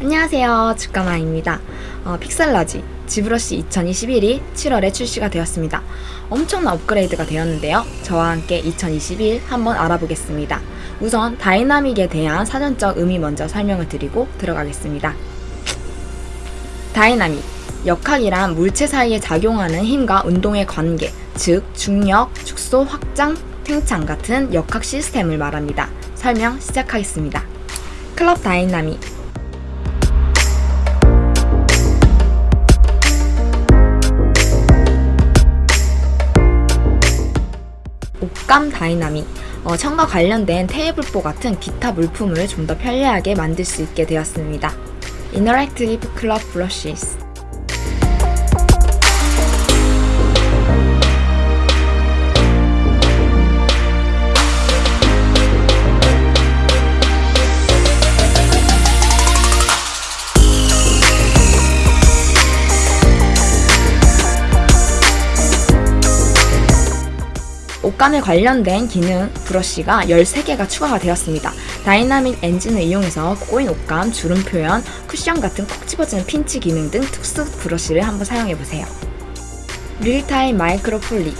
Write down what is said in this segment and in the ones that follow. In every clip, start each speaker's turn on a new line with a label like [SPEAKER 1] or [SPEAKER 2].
[SPEAKER 1] 안녕하세요. 주가마입니다. 어, Pixologic ZBrush 2021이 7월에 출시가 되었습니다. 엄청난 업그레이드가 되었는데요. 저와 함께 2021 한번 알아보겠습니다. 우선 dynamic에 대한 사전적 의미 먼저 설명을 드리고 들어가겠습니다. 다이나믹 역학이란 물체 사이에 작용하는 힘과 운동의 관계 즉 중력, 축소, 확장, 팽창 같은 역학 시스템을 말합니다. 설명 시작하겠습니다. Cloth Dynamic 옷감 dynamic 어, 천과 관련된 테이블보 같은 기타 물품을 좀 더 편리하게 만들 수 있게 되었습니다. Interactive Cloth Brushes 옷감에 관련된 기능 브러쉬가 13개가 추가가 되었습니다. 다이나믹 엔진을 이용해서 꼬인 옷감, 주름 표현, 쿠션 같은 콕 집어지는 핀치 기능 등 특수 브러쉬를 한번 사용해보세요. Realtime Micro Poly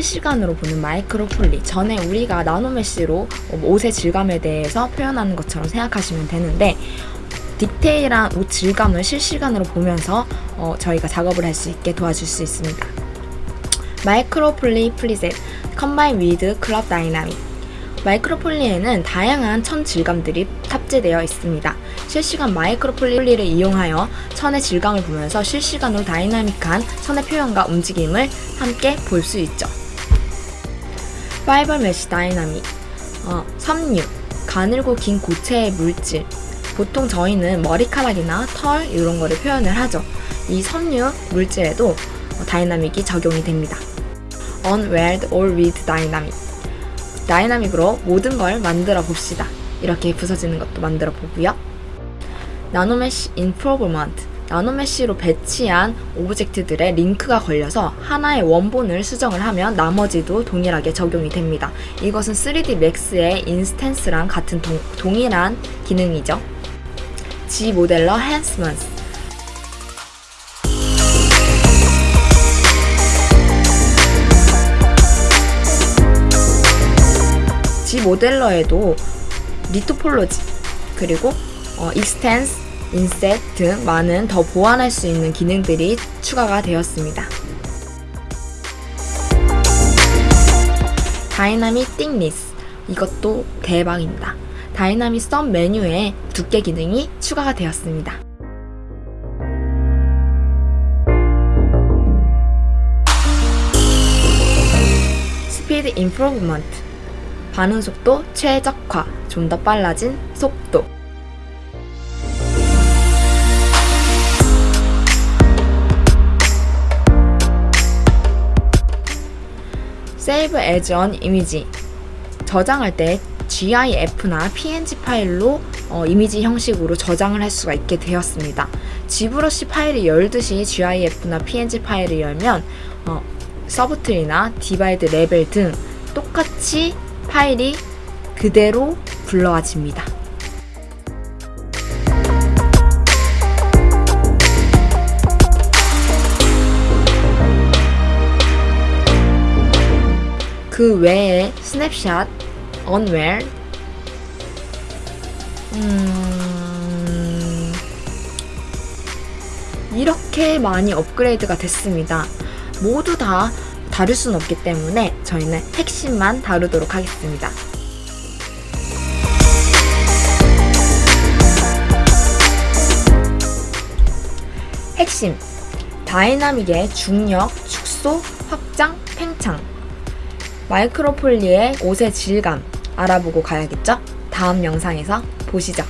[SPEAKER 1] 실시간으로 보는 Micro Poly 전에 우리가 NanoMesh로 옷의 질감에 대해서 표현하는 것처럼 생각하시면 되는데 디테일한 옷 질감을 실시간으로 보면서 어, 저희가 작업을 할 수 있게 도와줄 수 있습니다. Micro Poly preset combine with Cloth Dynamic Micro Poly에는 다양한 천 질감들이 탑재되어 있습니다. 실시간 Micro Poly를 이용하여 천의 질감을 보면서 실시간으로 다이나믹한 천의 표현과 움직임을 함께 볼 수 있죠. FiberMesh Dynamic 어, 섬유, 가늘고 긴 고체의 물질 보통 저희는 머리카락이나 털 이런 거를 표현을 하죠. 이 섬유 물질에도 dynamic이 적용이 됩니다. Unweld all with Dynamic dynamic으로 모든 걸 만들어 봅시다. 이렇게 부서지는 것도 만들어 보고요. NanoMesh Improvement NanoMesh로 배치한 object들의 링크가 걸려서 하나의 원본을 수정을 하면 나머지도 동일하게 적용이 됩니다. 이것은 3D Max의 instance랑 같은 동, 동일한 기능이죠. ZModeler Enhancements ZModeler에도 retopology 그리고 어, extends inset 등 많은 더 보완할 수 있는 기능들이 추가가 되었습니다. Dynamic Thickness 이것도 대박입니다. Dynamic Sub 메뉴에 두께 기능이 추가가 되었습니다. Speed Improvement 반응 속도 최적화 좀 더 빨라진 속도 Save as an Image 저장할 때 GIF나 PNG 파일로 어, 이미지 형식으로 저장을 할 수가 있게 되었습니다. ZBrush 파일을 열듯이 GIF나 PNG 파일을 열면 어, 서브트리나 디바이드 레벨 등 똑같이 파일이 그대로 불러와집니다. 그 외에 스냅샷, 언웰, 음... 이렇게 많이 업그레이드가 됐습니다. 모두 다 다룰 수는 없기 때문에 저희는 핵심만 다루도록 하겠습니다. 핵심 dynamic의 중력, 축소, 확장, 팽창 MicroPoly의 옷의 질감 알아보고 가야겠죠? 다음 영상에서 보시죠.